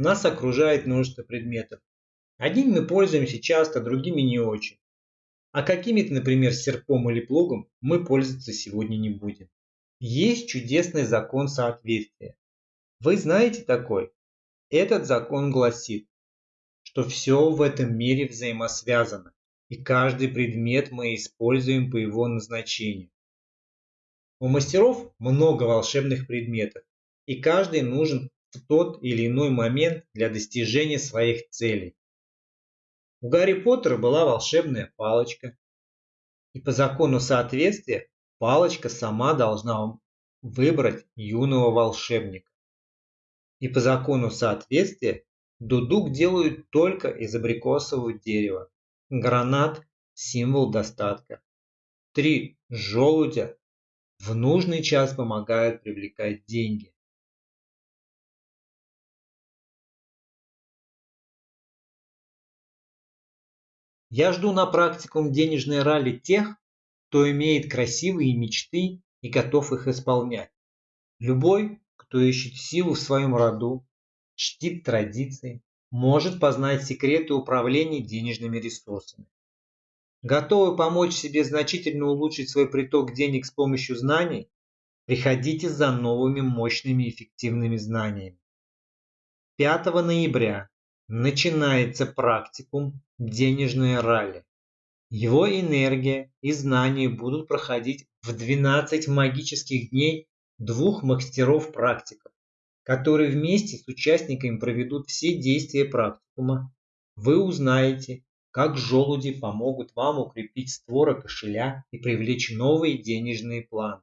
нас окружает множество предметов. Одними мы пользуемся часто, другими не очень. А какими-то, например, серпом или плугом мы пользоваться сегодня не будем. Есть чудесный закон соответствия. Вы знаете такой? Этот закон гласит, что все в этом мире взаимосвязано, и каждый предмет мы используем по его назначению. У мастеров много волшебных предметов, и каждый нужен в тот или иной момент для достижения своих целей. У Гарри Поттера была волшебная палочка, и по закону соответствия палочка сама должна выбрать юного волшебника. И по закону соответствия дудук делают только из абрикосового дерева. Гранат – символ достатка. Три желудя в нужный час помогают привлекать деньги. Я жду на практикум денежной ралли тех, кто имеет красивые мечты и готов их исполнять. Любой, кто ищет силу в своем роду, чтит традиции, может познать секреты управления денежными ресурсами. Готовы помочь себе значительно улучшить свой приток денег с помощью знаний? Приходите за новыми мощными эффективными знаниями. 5 ноября начинается практикум «Денежное ралли». Его энергия и знания будут проходить в 12 магических дней двух мастеров-практиков, которые вместе с участниками проведут все действия практикума. Вы узнаете, как желуди помогут вам укрепить створа кошеля и привлечь новые денежные планы.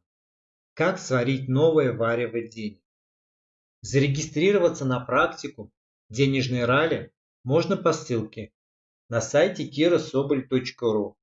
Как сварить новое варево денег. Зарегистрироваться на практику денежной ралли можно по ссылке на сайте kirasobol.ru